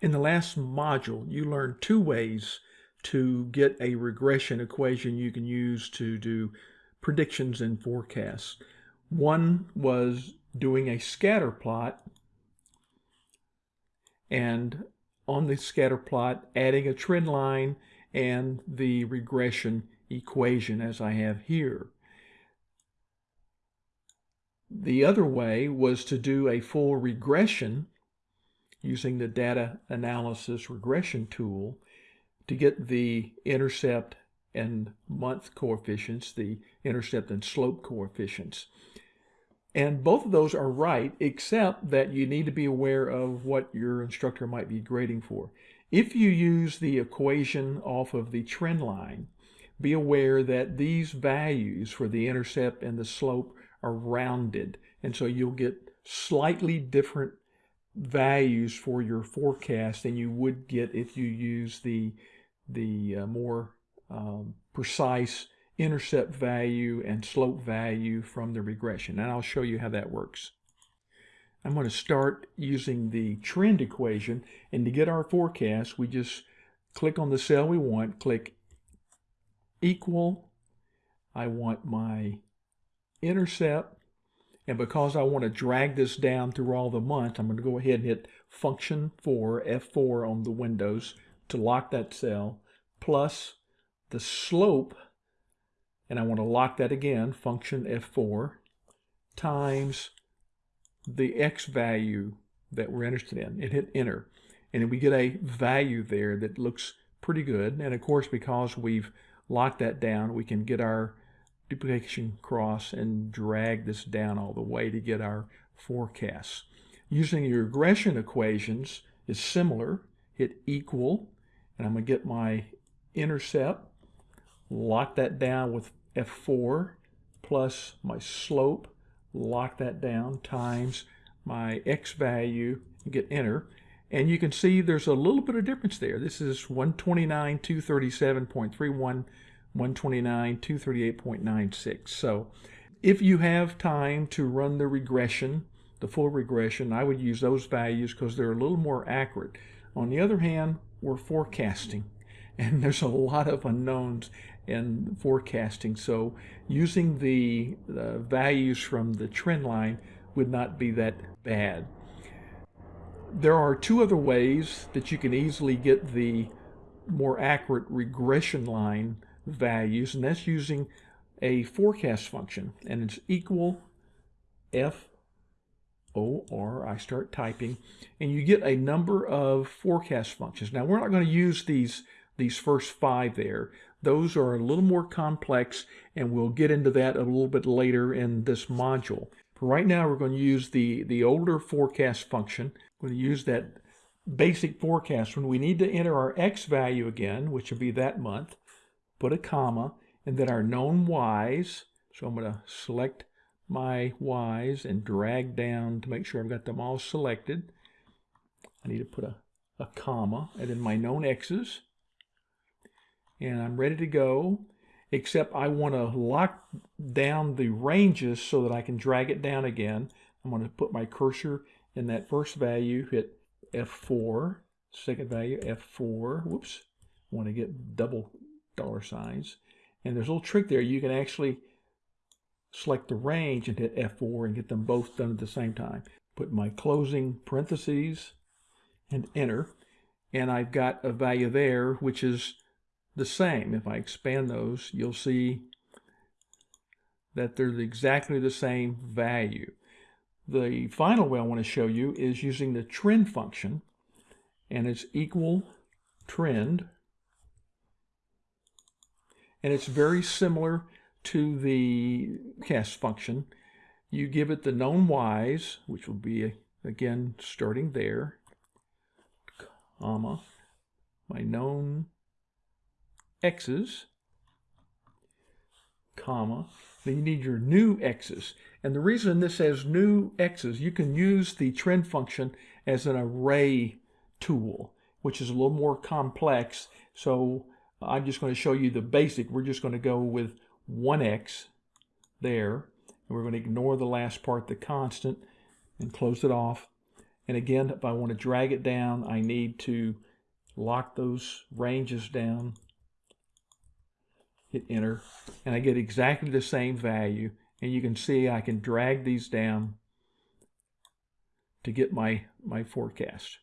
In the last module, you learned two ways to get a regression equation you can use to do predictions and forecasts. One was doing a scatter plot and on the scatter plot adding a trend line and the regression equation as I have here. The other way was to do a full regression using the data analysis regression tool to get the intercept and month coefficients, the intercept and slope coefficients. And both of those are right, except that you need to be aware of what your instructor might be grading for. If you use the equation off of the trend line, be aware that these values for the intercept and the slope are rounded. And so you'll get slightly different values for your forecast than you would get if you use the, the uh, more um, precise intercept value and slope value from the regression. And I'll show you how that works. I'm going to start using the trend equation. And to get our forecast, we just click on the cell we want, click equal. I want my intercept and because I want to drag this down through all the months, I'm going to go ahead and hit function 4, F4 on the windows to lock that cell, plus the slope, and I want to lock that again, function F4, times the X value that we're interested in, and hit enter. And we get a value there that looks pretty good. And of course, because we've locked that down, we can get our duplication cross and drag this down all the way to get our forecasts. Using your regression equations is similar. Hit equal, and I'm going to get my intercept, lock that down with F4, plus my slope, lock that down, times my X value, get enter. And you can see there's a little bit of difference there. This is 129, 237.31 129, 238.96. So if you have time to run the regression, the full regression, I would use those values because they're a little more accurate. On the other hand, we're forecasting and there's a lot of unknowns in forecasting. So using the, the values from the trend line would not be that bad. There are two other ways that you can easily get the more accurate regression line values, and that's using a forecast function, and it's equal F O R, I start typing, and you get a number of forecast functions. Now, we're not going to use these, these first five there. Those are a little more complex, and we'll get into that a little bit later in this module. For right now, we're going to use the, the older forecast function. We're going to use that basic forecast when we need to enter our X value again, which would be that month put a comma, and then our known y's. So I'm going to select my y's and drag down to make sure I've got them all selected. I need to put a, a comma, and then my known x's. And I'm ready to go, except I want to lock down the ranges so that I can drag it down again. I'm going to put my cursor in that first value, hit F4, second value, F4, whoops, I want to get double dollar signs. And there's a little trick there. You can actually select the range and hit F4 and get them both done at the same time. Put my closing parentheses and enter. And I've got a value there, which is the same. If I expand those, you'll see that they're exactly the same value. The final way I want to show you is using the trend function, and it's equal trend and it's very similar to the cast function. You give it the known y's, which will be, again, starting there, comma, my known x's, comma, then you need your new x's. And the reason this has new x's, you can use the trend function as an array tool, which is a little more complex. So I'm just going to show you the basic. We're just going to go with 1x there. And we're going to ignore the last part, the constant, and close it off. And again, if I want to drag it down, I need to lock those ranges down, hit enter, and I get exactly the same value. And you can see I can drag these down to get my, my forecast.